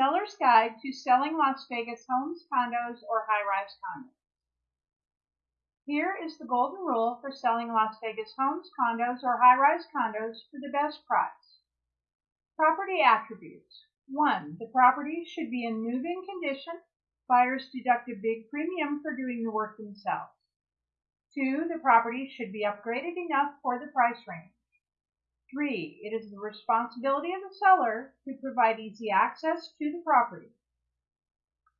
Seller's Guide to Selling Las Vegas Homes, Condos, or High-Rise Condos. Here is the golden rule for selling Las Vegas homes, condos, or high-rise condos for the best price. Property attributes. 1. The property should be in move-in condition. Buyers deduct a big premium for doing the work themselves. 2. The property should be upgraded enough for the price range. 3. It is the responsibility of the seller to provide easy access to the property.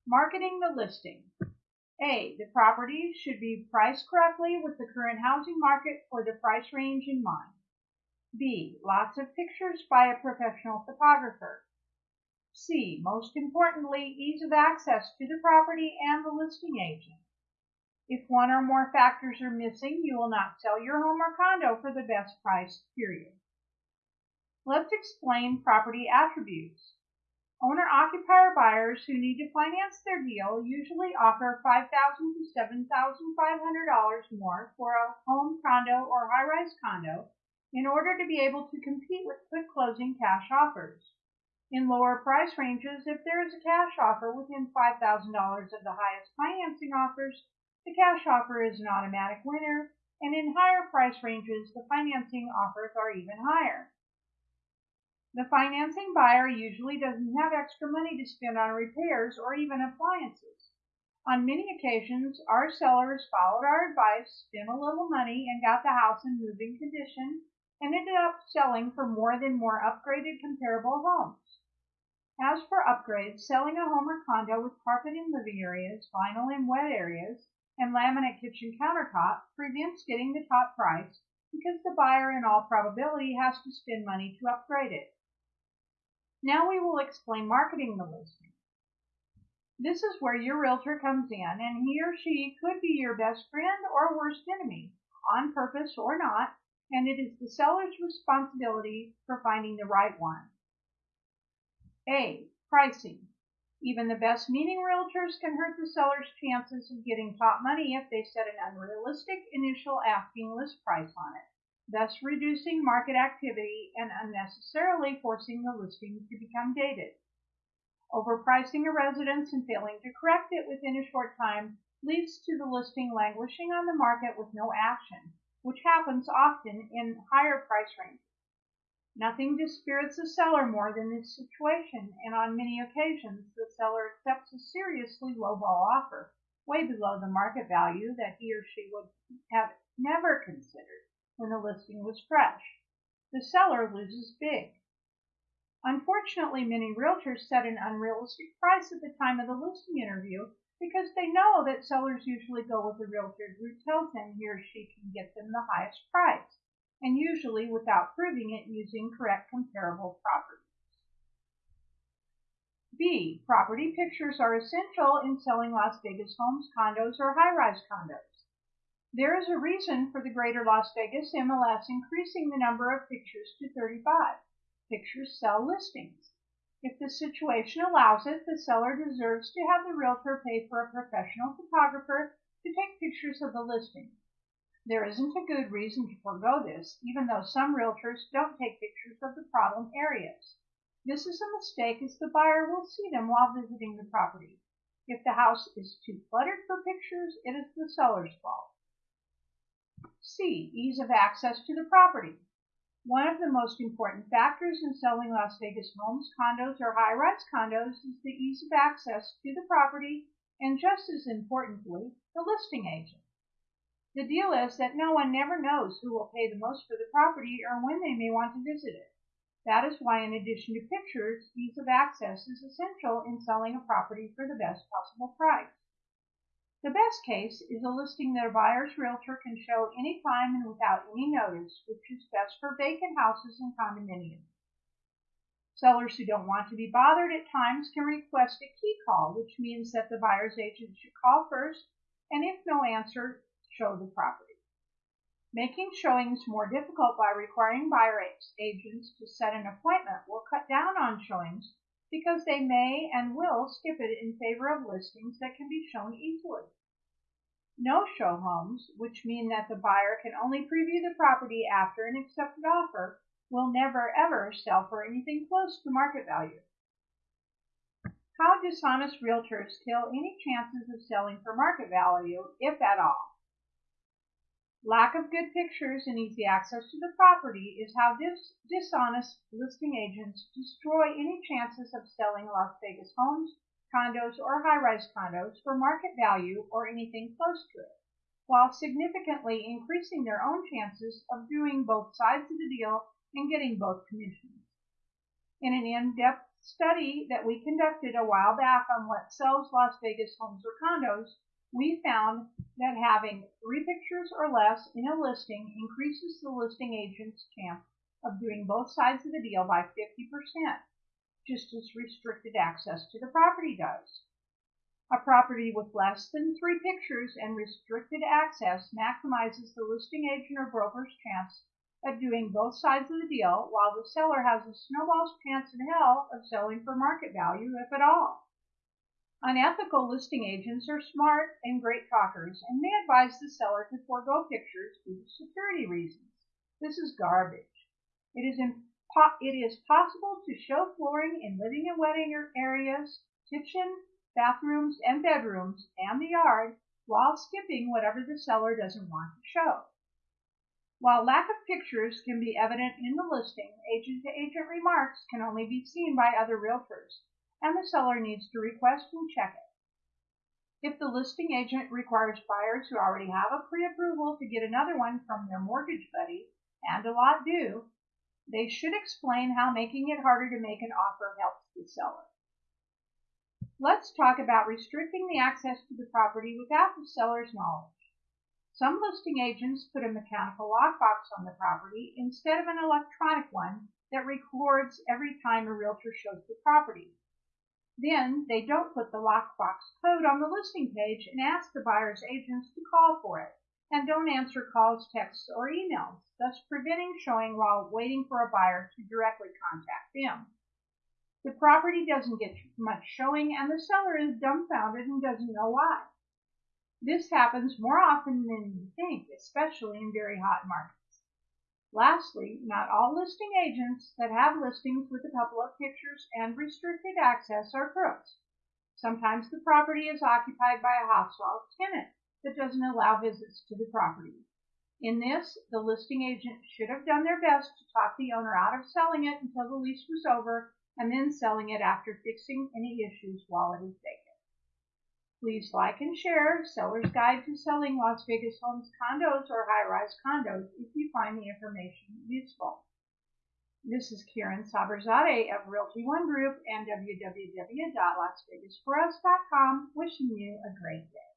Marketing the listing. A. The property should be priced correctly with the current housing market for the price range in mind. B. Lots of pictures by a professional photographer. C. Most importantly, ease of access to the property and the listing agent. If one or more factors are missing, you will not sell your home or condo for the best price, period. Let's explain property attributes. Owner-occupier buyers who need to finance their deal usually offer 5,000 to $7,500 more for a home condo or high-rise condo in order to be able to compete with quick closing cash offers. In lower price ranges, if there is a cash offer within $5,000 of the highest financing offers, the cash offer is an automatic winner, and in higher price ranges, the financing offers are even higher. The financing buyer usually doesn't have extra money to spend on repairs or even appliances. On many occasions, our sellers followed our advice, spent a little money, and got the house in moving condition and ended up selling for more than more upgraded comparable homes. As for upgrades, selling a home or condo with carpet in living areas, vinyl in wet areas, and laminate kitchen countertop prevents getting the top price because the buyer in all probability has to spend money to upgrade it. Now we will explain marketing the listing. This is where your realtor comes in and he or she could be your best friend or worst enemy, on purpose or not, and it is the seller's responsibility for finding the right one. A. Pricing. Even the best meaning realtors can hurt the seller's chances of getting top money if they set an unrealistic initial asking list price on it thus reducing market activity and unnecessarily forcing the listing to become dated. Overpricing a residence and failing to correct it within a short time leads to the listing languishing on the market with no action, which happens often in higher price ranges. Nothing dispirits a seller more than this situation, and on many occasions the seller accepts a seriously lowball offer, way below the market value that he or she would have never considered when the listing was fresh. The seller loses big. Unfortunately, many realtors set an unrealistic price at the time of the listing interview because they know that sellers usually go with the realtor who tells them he or she can get them the highest price, and usually without proving it using correct comparable properties. B. Property pictures are essential in selling Las Vegas homes, condos, or high-rise condos. There is a reason for the Greater Las Vegas MLS increasing the number of pictures to 35. Pictures sell listings. If the situation allows it, the seller deserves to have the realtor pay for a professional photographer to take pictures of the listing. There isn't a good reason to forego this, even though some realtors don't take pictures of the problem areas. This is a mistake as the buyer will see them while visiting the property. If the house is too cluttered for pictures, it is the seller's fault. C. Ease of access to the property. One of the most important factors in selling Las Vegas homes, condos, or high-rise condos is the ease of access to the property and just as importantly, the listing agent. The deal is that no one never knows who will pay the most for the property or when they may want to visit it. That is why in addition to pictures, ease of access is essential in selling a property for the best possible price. The best case is a listing that a buyer's realtor can show any time and without any notice, which is best for vacant houses and condominiums. Sellers who don't want to be bothered at times can request a key call, which means that the buyer's agent should call first and if no answer, show the property. Making showings more difficult by requiring buyer agents to set an appointment will cut down on showings because they may and will skip it in favor of listings that can be shown easily. No-show homes, which mean that the buyer can only preview the property after an accepted offer, will never ever sell for anything close to market value. How dishonest realtors kill any chances of selling for market value, if at all. Lack of good pictures and easy access to the property is how dis dishonest listing agents destroy any chances of selling Las Vegas homes, condos, or high-rise condos for market value or anything close to it, while significantly increasing their own chances of doing both sides of the deal and getting both commissions. In an in-depth study that we conducted a while back on what sells Las Vegas homes or condos, we found that having three pictures or less in a listing increases the listing agent's chance of doing both sides of the deal by 50%, just as restricted access to the property does. A property with less than three pictures and restricted access maximizes the listing agent or broker's chance of doing both sides of the deal while the seller has a snowball's chance in hell of selling for market value, if at all. Unethical listing agents are smart and great talkers and may advise the seller to forego pictures due to security reasons. This is garbage. It is, it is possible to show flooring in living and wedding areas, kitchen, bathrooms, and bedrooms, and the yard while skipping whatever the seller doesn't want to show. While lack of pictures can be evident in the listing, agent-to-agent -agent remarks can only be seen by other realtors and the seller needs to request and check it. If the listing agent requires buyers who already have a pre-approval to get another one from their mortgage buddy, and a lot do, they should explain how making it harder to make an offer helps the seller. Let's talk about restricting the access to the property without the seller's knowledge. Some listing agents put a mechanical lockbox on the property instead of an electronic one that records every time a realtor shows the property. Then they don't put the lockbox code on the listing page and ask the buyer's agents to call for it, and don't answer calls, texts, or emails, thus preventing showing while waiting for a buyer to directly contact them. The property doesn't get much showing and the seller is dumbfounded and doesn't know why. This happens more often than you think, especially in very hot markets. Lastly, not all listing agents that have listings with a couple of pictures and restricted access are crooks. Sometimes the property is occupied by a hostile tenant that doesn't allow visits to the property. In this, the listing agent should have done their best to talk the owner out of selling it until the lease was over and then selling it after fixing any issues while it is vacant. Please like and share Seller's Guide to Selling Las Vegas Homes Condos or High-Rise Condos if you find the information useful. This is Karen Saberzadeh of Realty One Group and www.lasvegasforus.com wishing you a great day.